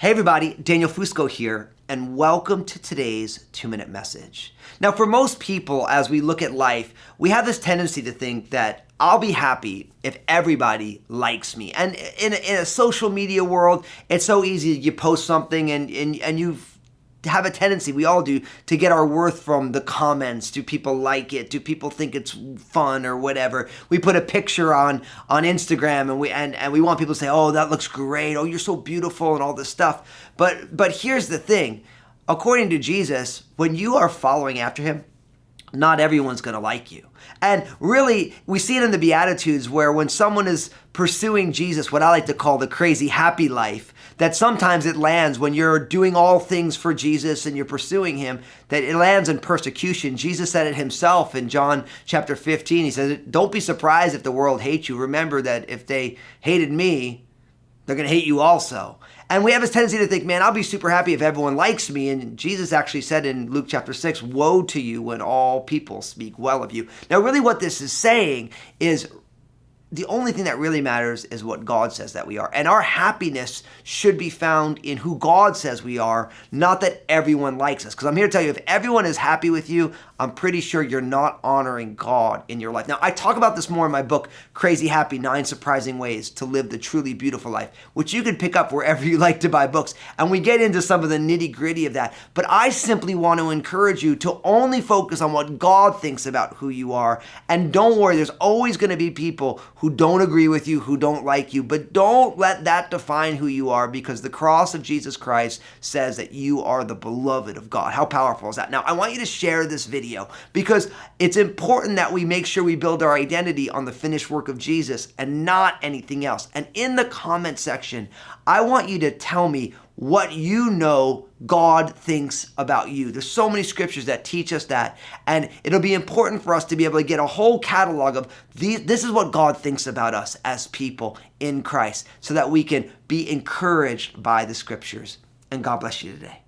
Hey everybody, Daniel Fusco here, and welcome to today's two minute message. Now, for most people, as we look at life, we have this tendency to think that I'll be happy if everybody likes me. And in a, in a social media world, it's so easy. You post something and, and, and you have a tendency, we all do, to get our worth from the comments. Do people like it? Do people think it's fun or whatever? We put a picture on on Instagram and we and, and we want people to say, "Oh, that looks great. Oh, you're so beautiful," and all this stuff. But but here's the thing. According to Jesus, when you are following after him, not everyone's going to like you. And really, we see it in the Beatitudes where when someone is pursuing Jesus, what I like to call the crazy happy life, that sometimes it lands when you're doing all things for Jesus and you're pursuing him, that it lands in persecution. Jesus said it himself in John chapter 15. He says, Don't be surprised if the world hates you. Remember that if they hated me, they're going to hate you also. And we have this tendency to think, man, I'll be super happy if everyone likes me. And Jesus actually said in Luke chapter 6, Woe to you when all people speak well of you. Now, really, what this is saying is the only thing that really matters is what God says that we are. And our happiness should be found in who God says we are, not that everyone likes us. Because I'm here to tell you, if everyone is happy with you, I'm pretty sure you're not honoring God in your life. Now, I talk about this more in my book, Crazy Happy Nine Surprising Ways to Live the Truly Beautiful Life, which you can pick up wherever you like to buy books. And we get into some of the nitty gritty of that. But I simply want to encourage you to only focus on what God thinks about who you are. And don't worry, there's always going to be people who don't agree with you, who don't like you, but don't let that define who you are because the cross of Jesus Christ says that you are the beloved of God. How powerful is that? Now, I want you to share this video because it's important that we make sure we build our identity on the finished work of Jesus and not anything else. And in the comment section, I want you to tell me what you know God thinks about you. There's so many scriptures that teach us that. And it'll be important for us to be able to get a whole catalog of these, this is what God thinks about us as people in Christ so that we can be encouraged by the scriptures. And God bless you today.